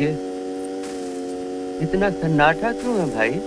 ये इतना सन्नाटा क्यों है भाई?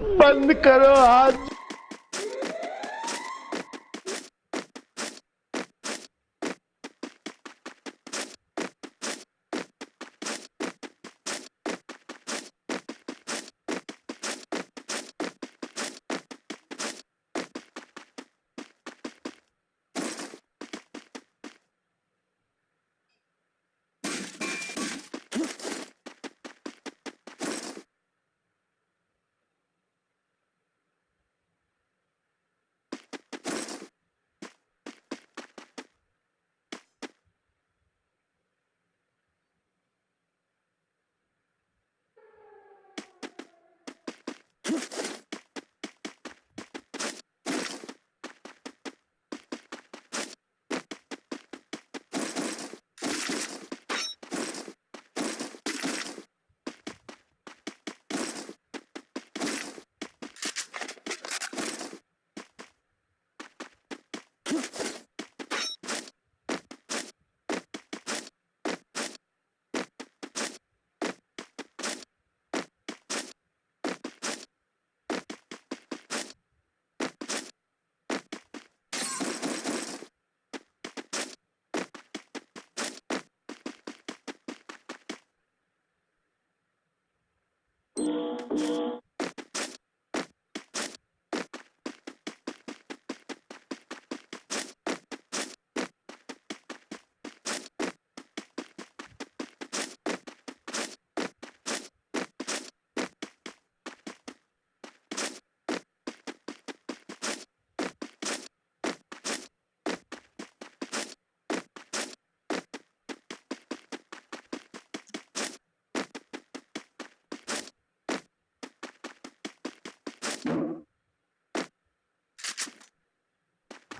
बंद करो हाथ।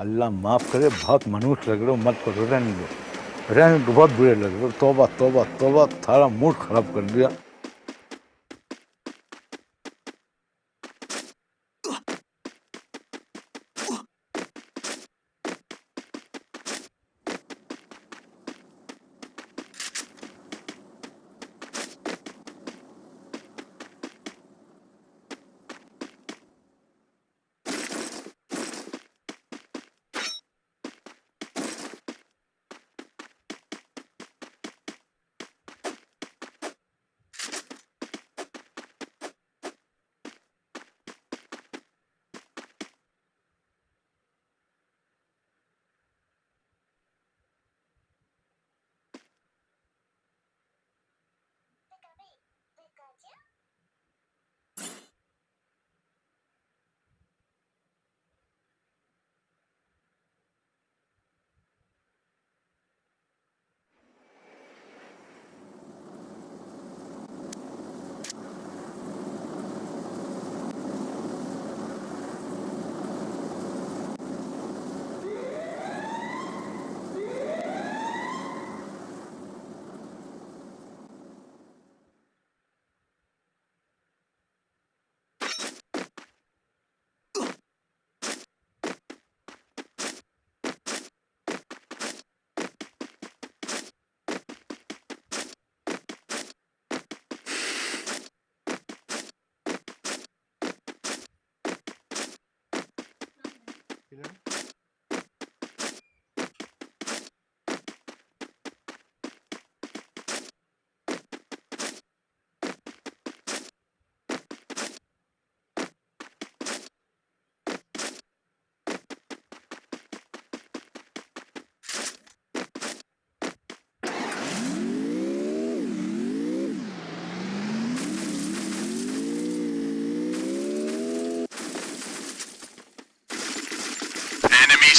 अल्लाह माफ़ करे, बहुत मनुष्य लग रहे हो, मत करो, रहने दो। रहने बहुत बुरे लग रहे हो। तोबा तोबा तोबा, थारा मूड खराब कर दिया।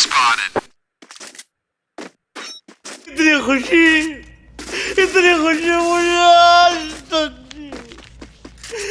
spotted. Idę chodzi! Idę chodzi, mój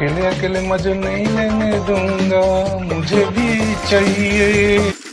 अकेले अकेले मज़े नहीं लेने दूँगा। मुझे भी चाहिए।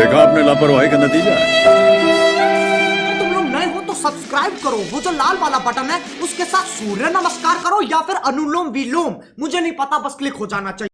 देखा आपने लापरवाही का नतीजा? तुम लोग नए हो तो सब्सक्राइब करो। वो जो लाल वाला बटन है, उसके साथ सूर्य नमस्कार करो या फिर अनुलोम विलोम। मुझे नहीं पता, बस क्लिक हो जाना चाहिए।